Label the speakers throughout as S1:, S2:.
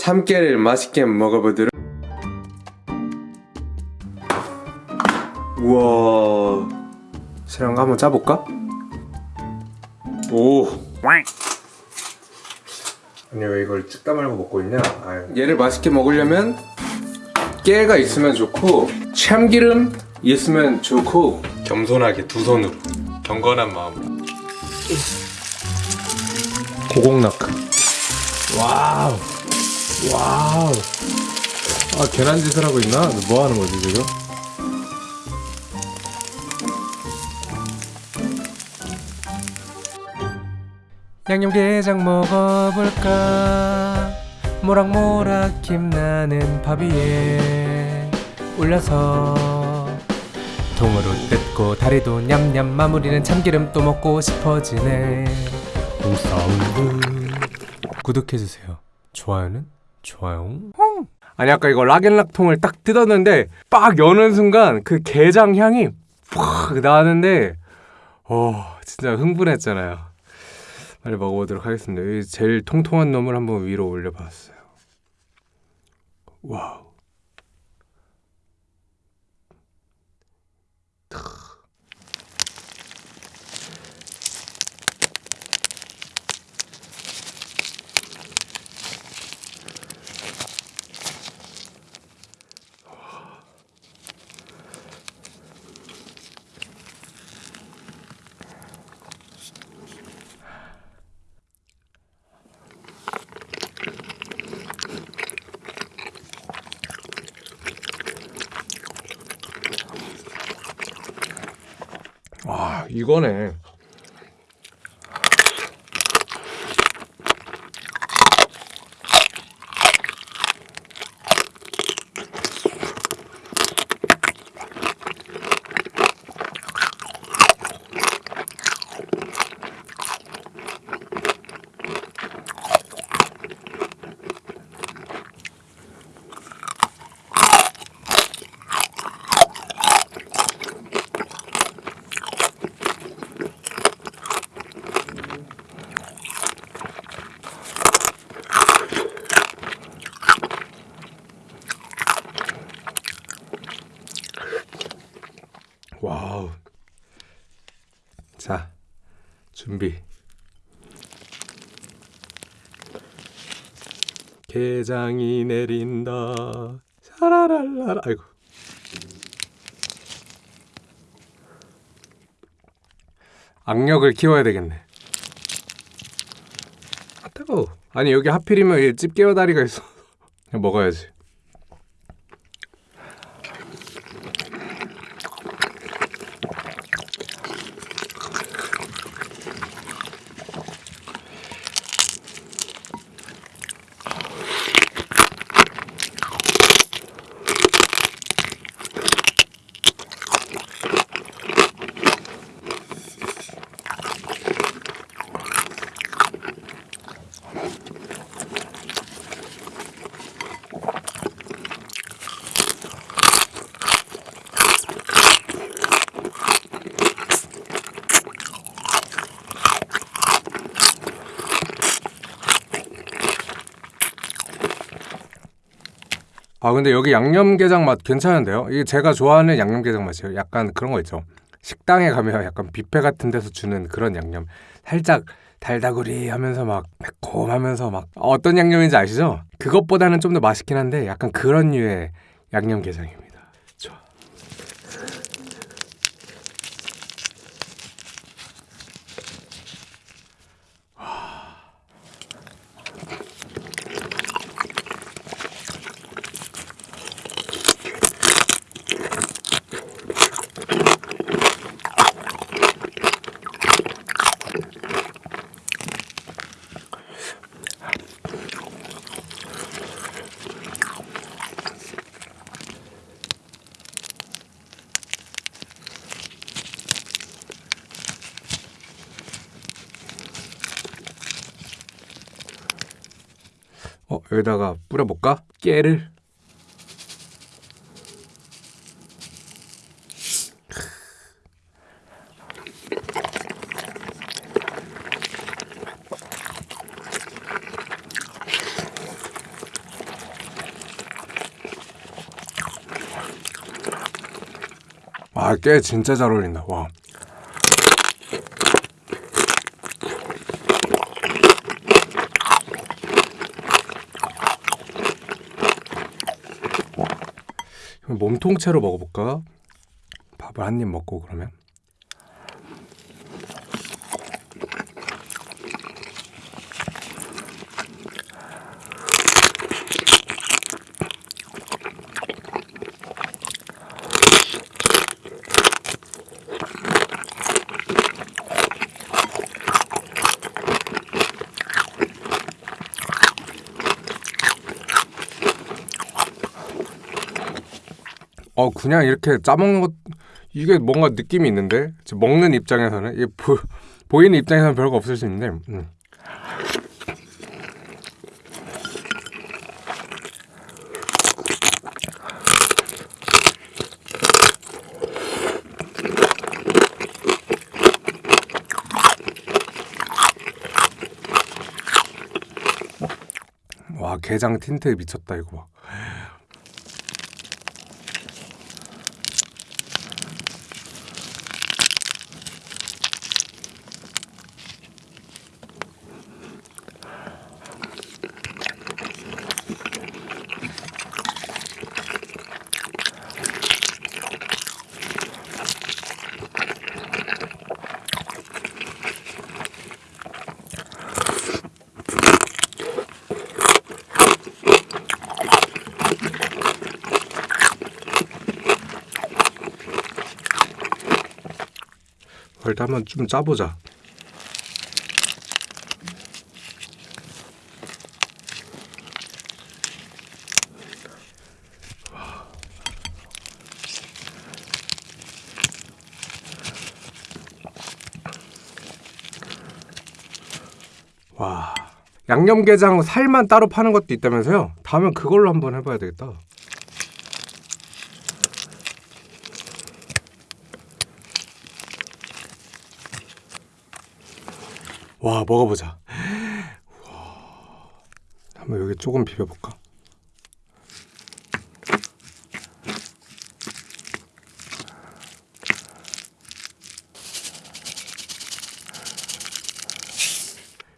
S1: 참깨를 맛있게 먹어보도록. 우와. 쟤랑 한번 짜볼까? 오. 아니 왜 이걸 찍다 말고 먹고 있냐? 아유. 얘를 맛있게 먹으려면 깨가 있으면 좋고 참기름 있으면 좋고 겸손하게 두 손으로 경건한 마음으로. 고공나크 wow wow. 아 계란짓을 하고 있나? 뭐 하는 거지 지금? 양념게장 먹어볼까? 모락모락 김나는 밥 위에 올려서 통으로 뜯고 다리도 냠냠 마무리는 참기름 또 먹고 싶어지네. 오사운드. 구독해주세요. 좋아요는 좋아요. 아니 아까 이거 락앤락 통을 딱 뜯었는데 빡 여는 순간 그 게장 향이 팍 나는데 어 진짜 흥분했잖아요. 빨리 먹어보도록 하겠습니다. 이 제일 통통한 놈을 한번 위로 올려봤어요. wow 와 이거네 wow. 자 준비. 게장이 내린다. 샤라랄라라. 아이고. 악력을 키워야 되겠네. 아 뜨거워. 아니 여기 하필이면 이 집게와 다리가 있어 먹어야지 아 근데 여기 양념게장 맛 괜찮은데요? 이게 제가 좋아하는 양념게장 맛이에요. 약간 그런 거 있죠. 식당에 가면 약간 뷔페 같은 데서 주는 그런 양념. 살짝 달다구리 하면서 막 매콤하면서 막 어떤 양념인지 아시죠? 그것보다는 좀 더 맛있긴 한데 약간 그런 류의 양념게장입니다. 여기다가 뿌려볼까? 깨를 아, 깨 진짜 잘 어울린다. 와. 몸통째로 먹어볼까? 밥을 한 입 먹고 그러면. 어 그냥 이렇게 짜먹는 것 이게 뭔가 느낌이 있는데? 먹는 입장에서는? 이게 보, 보이는 입장에서는 별거 없을 수 있는데. 음. 와 게장 틴트 미쳤다 이거 봐. 일단 한번 좀 짜보자. 와 양념게장 살만 따로 파는 것도 있다면서요? 다음엔 그걸로 한번 해봐야 되겠다. 와 먹어보자. 와. 한번 여기 조금 비벼볼까?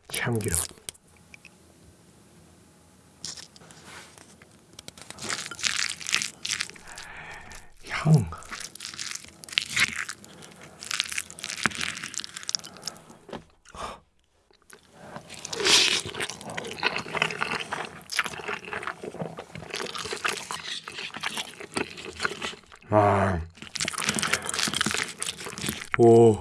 S1: 참기름. 향. 오.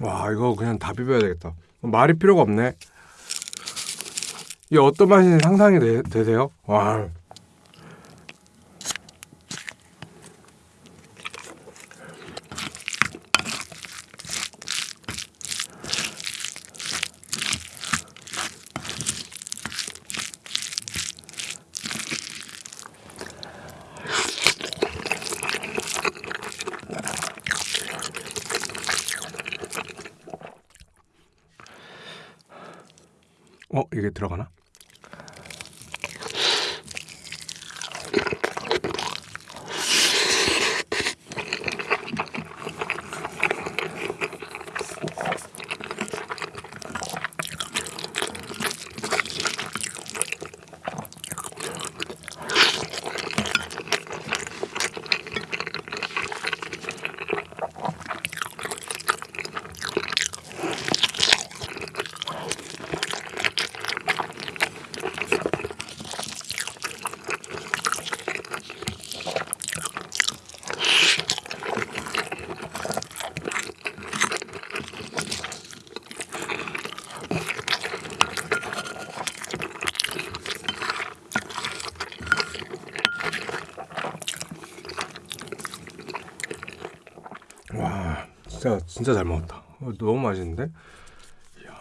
S1: 와 이거 그냥 다 비벼야 되겠다 말이 필요가 없네 이게 어떤 맛인지 상상이 되, 되세요? 와 어 이게 들어가나? 진짜 진짜 잘 먹었다. 어, 너무 맛있는데? 이야.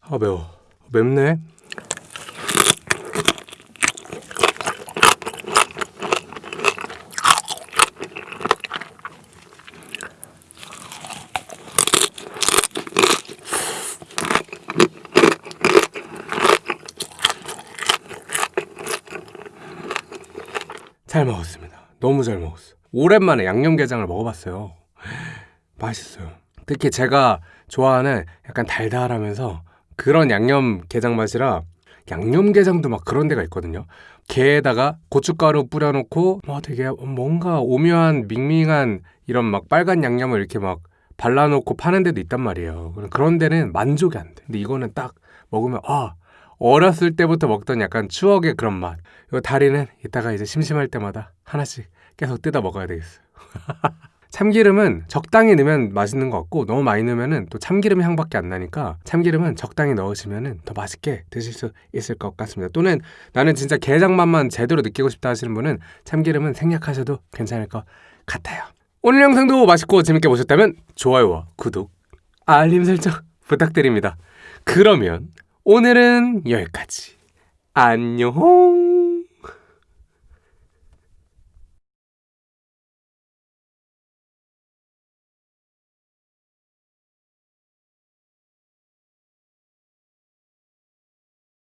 S1: 아 매워. 맵네 잘 먹었습니다. 너무 잘 먹었어. 오랜만에 양념게장을 먹어봤어요. 맛있어요. 특히 제가 좋아하는 약간 달달하면서 그런 양념게장 맛이라 양념게장도 막 그런 데가 있거든요. 게에다가 고춧가루 뿌려놓고 뭐 되게 뭔가 오묘한 밍밍한 이런 막 빨간 양념을 이렇게 막 발라놓고 파는 데도 있단 말이에요. 그런 데는 만족이 안 돼. 근데 이거는 딱 먹으면 아 어렸을 때부터 먹던 약간 추억의 그런 맛. 이 다리는 이따가 이제 심심할 때마다 하나씩 계속 뜯어 먹어야 되겠어요. 참기름은 적당히 넣으면 맛있는 것 같고 너무 많이 넣으면은 또 참기름 향밖에 안 나니까 참기름은 적당히 넣으시면은 더 맛있게 드실 수 있을 것 같습니다. 또는 나는 진짜 게장 맛만 제대로 느끼고 싶다 하시는 분은 참기름은 생략하셔도 괜찮을 것 같아요. 오늘 영상도 맛있고 재밌게 보셨다면 좋아요와 구독, 알림 설정 부탁드립니다. 그러면 오늘은 여기까지. 안녕.